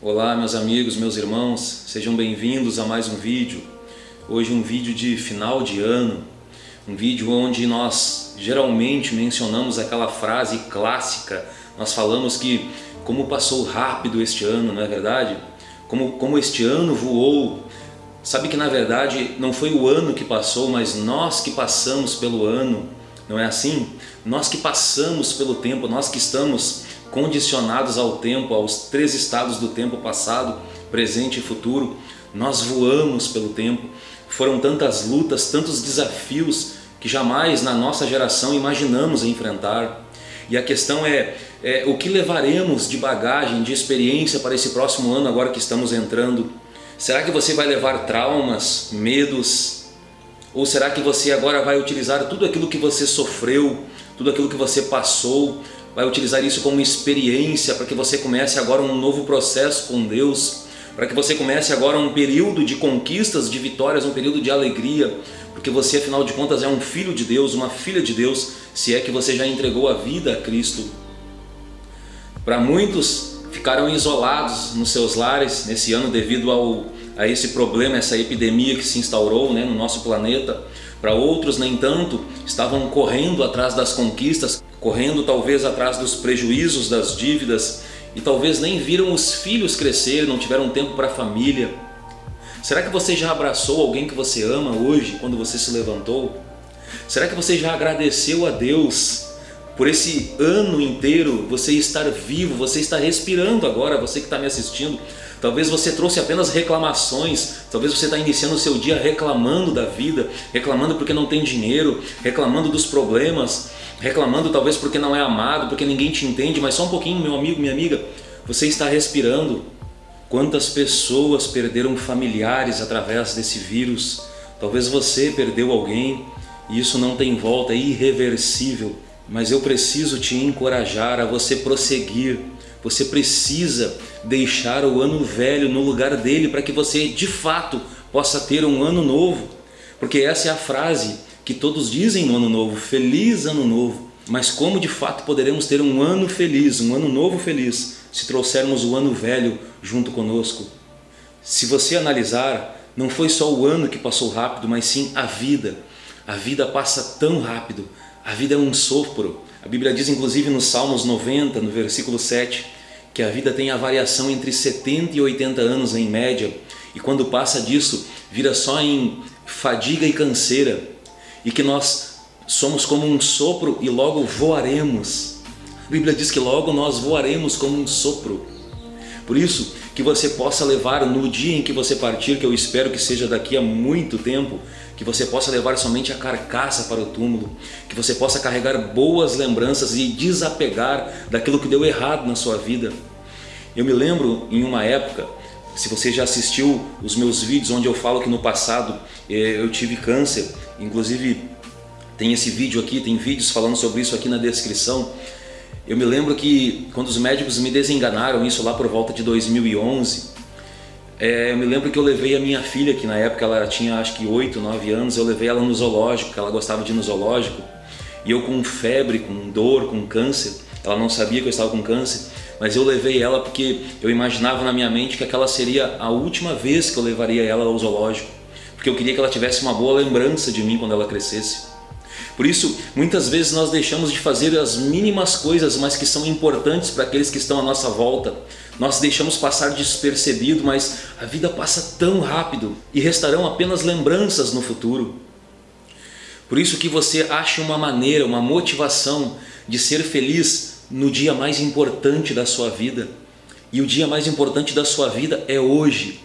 Olá meus amigos, meus irmãos, sejam bem-vindos a mais um vídeo. Hoje um vídeo de final de ano, um vídeo onde nós geralmente mencionamos aquela frase clássica, nós falamos que como passou rápido este ano, não é verdade? Como, como este ano voou. Sabe que na verdade não foi o ano que passou, mas nós que passamos pelo ano, não é assim? Nós que passamos pelo tempo, nós que estamos condicionados ao tempo, aos três estados do tempo passado, presente e futuro. Nós voamos pelo tempo. Foram tantas lutas, tantos desafios que jamais na nossa geração imaginamos enfrentar. E a questão é, é o que levaremos de bagagem, de experiência para esse próximo ano agora que estamos entrando? Será que você vai levar traumas, medos? Ou será que você agora vai utilizar tudo aquilo que você sofreu, tudo aquilo que você passou vai utilizar isso como experiência para que você comece agora um novo processo com Deus, para que você comece agora um período de conquistas, de vitórias, um período de alegria, porque você afinal de contas é um filho de Deus, uma filha de Deus, se é que você já entregou a vida a Cristo. Para muitos ficaram isolados nos seus lares nesse ano devido ao, a esse problema, essa epidemia que se instaurou né, no nosso planeta. Para outros, nem tanto, estavam correndo atrás das conquistas, correndo talvez atrás dos prejuízos das dívidas e talvez nem viram os filhos crescer, não tiveram tempo para a família. Será que você já abraçou alguém que você ama hoje, quando você se levantou? Será que você já agradeceu a Deus por esse ano inteiro, você estar vivo, você está respirando agora, você que está me assistindo, Talvez você trouxe apenas reclamações, talvez você está iniciando o seu dia reclamando da vida, reclamando porque não tem dinheiro, reclamando dos problemas, reclamando talvez porque não é amado, porque ninguém te entende, mas só um pouquinho, meu amigo, minha amiga, você está respirando. Quantas pessoas perderam familiares através desse vírus? Talvez você perdeu alguém e isso não tem volta, é irreversível. Mas eu preciso te encorajar a você prosseguir, você precisa deixar o ano velho no lugar dele para que você de fato possa ter um ano novo. Porque essa é a frase que todos dizem no ano novo, feliz ano novo. Mas como de fato poderemos ter um ano feliz, um ano novo feliz, se trouxermos o ano velho junto conosco? Se você analisar, não foi só o ano que passou rápido, mas sim a vida. A vida passa tão rápido, a vida é um sopro. A Bíblia diz inclusive no Salmos 90, no versículo 7, que a vida tem a variação entre 70 e 80 anos em média, e quando passa disso, vira só em fadiga e canseira, e que nós somos como um sopro e logo voaremos. A Bíblia diz que logo nós voaremos como um sopro. Por isso, que você possa levar no dia em que você partir, que eu espero que seja daqui a muito tempo, que você possa levar somente a carcaça para o túmulo, que você possa carregar boas lembranças e desapegar daquilo que deu errado na sua vida. Eu me lembro em uma época, se você já assistiu os meus vídeos onde eu falo que no passado eh, eu tive câncer, inclusive tem esse vídeo aqui, tem vídeos falando sobre isso aqui na descrição, eu me lembro que quando os médicos me desenganaram, isso lá por volta de 2011, é, eu me lembro que eu levei a minha filha, que na época ela tinha acho que 8, 9 anos, eu levei ela no zoológico, que ela gostava de ir no zoológico, e eu com febre, com dor, com câncer, ela não sabia que eu estava com câncer, mas eu levei ela porque eu imaginava na minha mente que aquela seria a última vez que eu levaria ela ao zoológico, porque eu queria que ela tivesse uma boa lembrança de mim quando ela crescesse. Por isso, muitas vezes nós deixamos de fazer as mínimas coisas, mas que são importantes para aqueles que estão à nossa volta. Nós deixamos passar despercebido, mas a vida passa tão rápido e restarão apenas lembranças no futuro. Por isso que você ache uma maneira, uma motivação de ser feliz no dia mais importante da sua vida. E o dia mais importante da sua vida é hoje.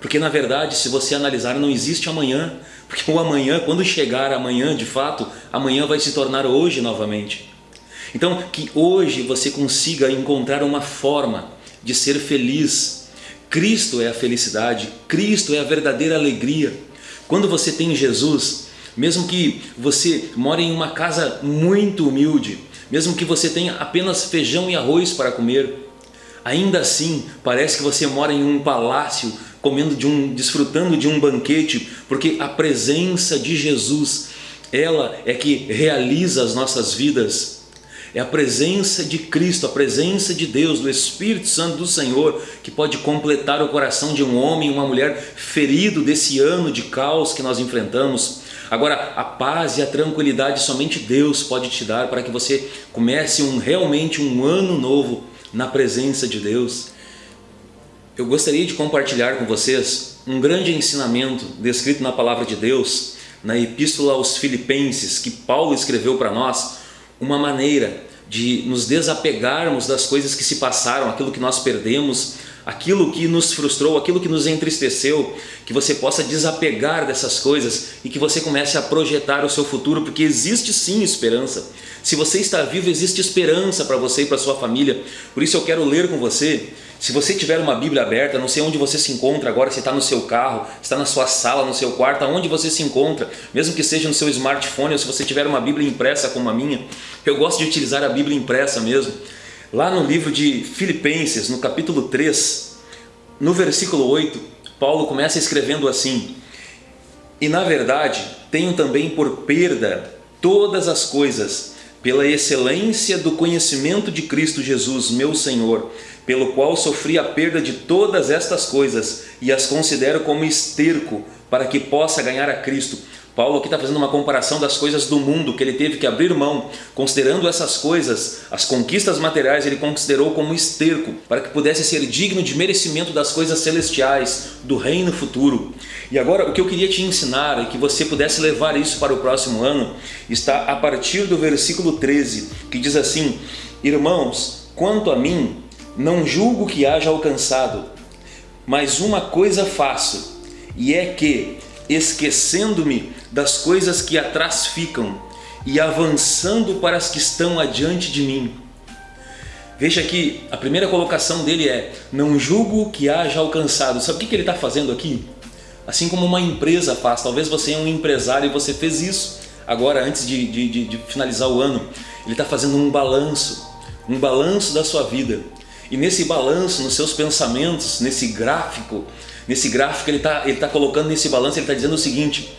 Porque na verdade, se você analisar, não existe amanhã. Porque o amanhã, quando chegar amanhã, de fato, amanhã vai se tornar hoje novamente. Então, que hoje você consiga encontrar uma forma de ser feliz. Cristo é a felicidade, Cristo é a verdadeira alegria. Quando você tem Jesus, mesmo que você more em uma casa muito humilde, mesmo que você tenha apenas feijão e arroz para comer, ainda assim parece que você mora em um palácio comendo de um, desfrutando de um banquete, porque a presença de Jesus, ela é que realiza as nossas vidas. É a presença de Cristo, a presença de Deus, do Espírito Santo do Senhor, que pode completar o coração de um homem e uma mulher ferido desse ano de caos que nós enfrentamos. Agora, a paz e a tranquilidade somente Deus pode te dar para que você comece um, realmente um ano novo na presença de Deus. Eu gostaria de compartilhar com vocês um grande ensinamento descrito na Palavra de Deus, na Epístola aos Filipenses, que Paulo escreveu para nós, uma maneira de nos desapegarmos das coisas que se passaram, aquilo que nós perdemos, aquilo que nos frustrou, aquilo que nos entristeceu, que você possa desapegar dessas coisas e que você comece a projetar o seu futuro, porque existe sim esperança. Se você está vivo, existe esperança para você e para sua família. Por isso eu quero ler com você se você tiver uma Bíblia aberta, não sei onde você se encontra agora, se está no seu carro, se está na sua sala, no seu quarto, aonde você se encontra, mesmo que seja no seu smartphone ou se você tiver uma Bíblia impressa como a minha, eu gosto de utilizar a Bíblia impressa mesmo. Lá no livro de Filipenses, no capítulo 3, no versículo 8, Paulo começa escrevendo assim, E na verdade, tenho também por perda todas as coisas, pela excelência do conhecimento de Cristo Jesus, meu Senhor, pelo qual sofri a perda de todas estas coisas e as considero como esterco para que possa ganhar a Cristo. Paulo aqui está fazendo uma comparação das coisas do mundo que ele teve que abrir mão, considerando essas coisas, as conquistas materiais, ele considerou como esterco, para que pudesse ser digno de merecimento das coisas celestiais, do reino futuro. E agora o que eu queria te ensinar e que você pudesse levar isso para o próximo ano, está a partir do versículo 13, que diz assim, Irmãos, quanto a mim, não julgo que haja alcançado, mas uma coisa faço, e é que, esquecendo-me das coisas que atrás ficam e avançando para as que estão adiante de mim. Veja que a primeira colocação dele é, não julgo que haja alcançado. Sabe o que ele está fazendo aqui? Assim como uma empresa faz, talvez você é um empresário e você fez isso agora antes de, de, de, de finalizar o ano. Ele está fazendo um balanço, um balanço da sua vida. E nesse balanço, nos seus pensamentos, nesse gráfico, nesse gráfico ele está ele tá colocando nesse balanço, ele está dizendo o seguinte,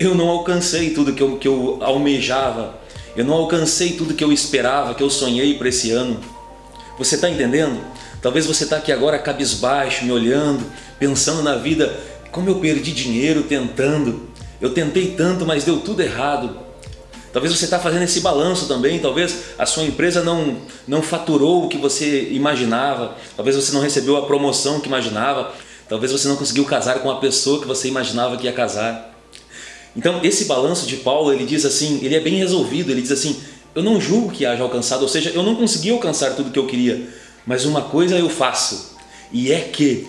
eu não alcancei tudo que eu, que eu almejava, eu não alcancei tudo que eu esperava, que eu sonhei para esse ano. Você está entendendo? Talvez você está aqui agora cabisbaixo, me olhando, pensando na vida, como eu perdi dinheiro tentando, eu tentei tanto, mas deu tudo errado. Talvez você está fazendo esse balanço também, talvez a sua empresa não, não faturou o que você imaginava, talvez você não recebeu a promoção que imaginava, talvez você não conseguiu casar com a pessoa que você imaginava que ia casar. Então esse balanço de Paulo, ele diz assim, ele é bem resolvido, ele diz assim, eu não julgo que haja alcançado, ou seja, eu não consegui alcançar tudo que eu queria, mas uma coisa eu faço, e é que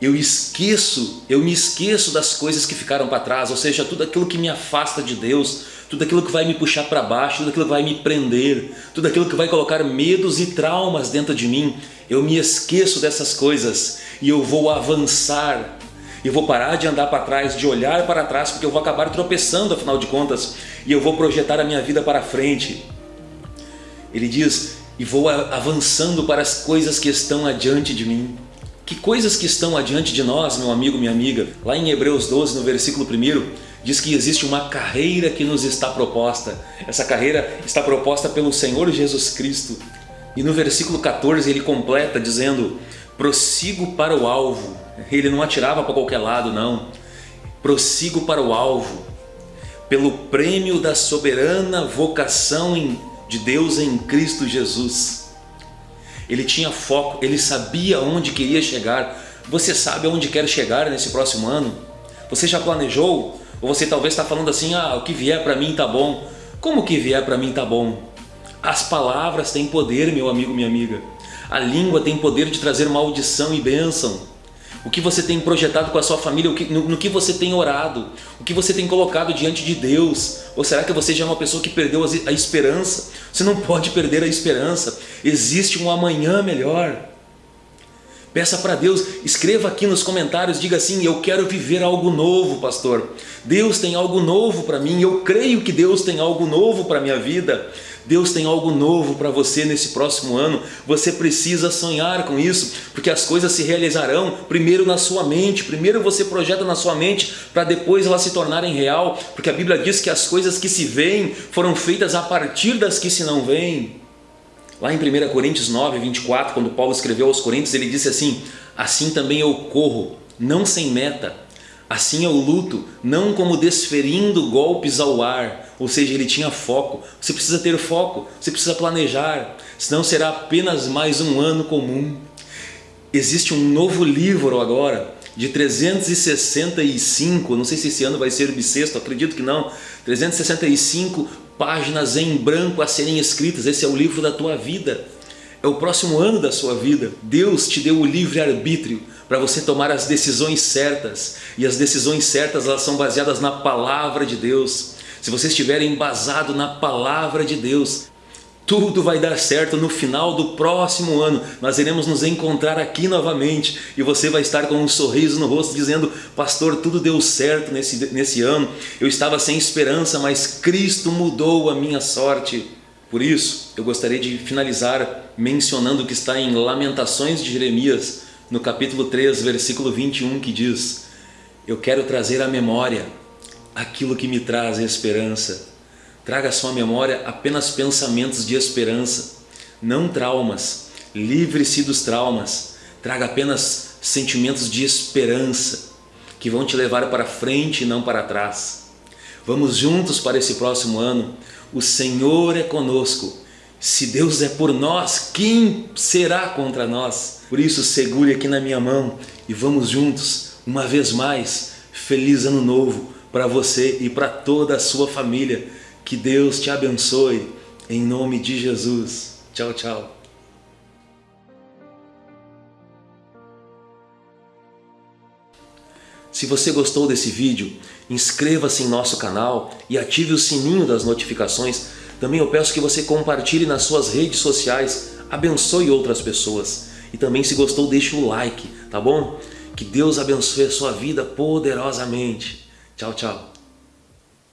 eu esqueço, eu me esqueço das coisas que ficaram para trás, ou seja, tudo aquilo que me afasta de Deus, tudo aquilo que vai me puxar para baixo, tudo aquilo que vai me prender, tudo aquilo que vai colocar medos e traumas dentro de mim, eu me esqueço dessas coisas e eu vou avançar. Eu vou parar de andar para trás, de olhar para trás, porque eu vou acabar tropeçando afinal de contas e eu vou projetar a minha vida para frente. Ele diz, e vou avançando para as coisas que estão adiante de mim. Que coisas que estão adiante de nós, meu amigo, minha amiga? Lá em Hebreus 12, no versículo 1, diz que existe uma carreira que nos está proposta. Essa carreira está proposta pelo Senhor Jesus Cristo. E no versículo 14 ele completa dizendo, prossigo para o alvo. Ele não atirava para qualquer lado, não. Prossigo para o alvo, pelo prêmio da soberana vocação de Deus em Cristo Jesus. Ele tinha foco, ele sabia onde queria chegar. Você sabe aonde quer chegar nesse próximo ano? Você já planejou? Ou você talvez está falando assim, ah, o que vier para mim tá bom. Como que vier para mim tá bom? As palavras têm poder, meu amigo, minha amiga. A língua tem poder de trazer maldição e bênção. O que você tem projetado com a sua família, no, que você tem orado, o que você tem colocado diante de Deus. Ou será que você já é uma pessoa que perdeu a esperança? Você não pode perder a esperança. Existe um amanhã melhor. Peça para Deus, escreva aqui nos comentários, diga assim, eu quero viver algo novo, pastor. Deus tem algo novo para mim, eu creio que Deus tem algo novo para a minha vida. Deus tem algo novo para você nesse próximo ano. Você precisa sonhar com isso, porque as coisas se realizarão primeiro na sua mente. Primeiro você projeta na sua mente para depois elas se tornarem real, porque a Bíblia diz que as coisas que se veem foram feitas a partir das que se não veem. Lá em 1 Coríntios 9, 24, quando Paulo escreveu aos Coríntios, ele disse assim, Assim também eu corro, não sem meta, assim eu luto, não como desferindo golpes ao ar, ou seja, ele tinha foco. Você precisa ter foco, você precisa planejar, senão será apenas mais um ano comum. Existe um novo livro agora, de 365, não sei se esse ano vai ser bissexto, acredito que não, 365 páginas em branco a serem escritas, esse é o livro da tua vida. É o próximo ano da sua vida. Deus te deu o livre-arbítrio para você tomar as decisões certas. E as decisões certas elas são baseadas na palavra de Deus. Se você estiver embasado na palavra de Deus, tudo vai dar certo no final do próximo ano. Nós iremos nos encontrar aqui novamente e você vai estar com um sorriso no rosto dizendo Pastor, tudo deu certo nesse, nesse ano. Eu estava sem esperança, mas Cristo mudou a minha sorte. Por isso, eu gostaria de finalizar mencionando o que está em Lamentações de Jeremias, no capítulo 3, versículo 21, que diz Eu quero trazer à memória aquilo que me traz esperança Traga à sua memória apenas pensamentos de esperança, não traumas. Livre-se dos traumas. Traga apenas sentimentos de esperança que vão te levar para frente e não para trás. Vamos juntos para esse próximo ano. O Senhor é conosco. Se Deus é por nós, quem será contra nós? Por isso, segure aqui na minha mão e vamos juntos, uma vez mais, feliz ano novo para você e para toda a sua família que Deus te abençoe, em nome de Jesus. Tchau, tchau. Se você gostou desse vídeo, inscreva-se em nosso canal e ative o sininho das notificações. Também eu peço que você compartilhe nas suas redes sociais, abençoe outras pessoas. E também se gostou, deixe o like, tá bom? Que Deus abençoe a sua vida poderosamente. Tchau, tchau.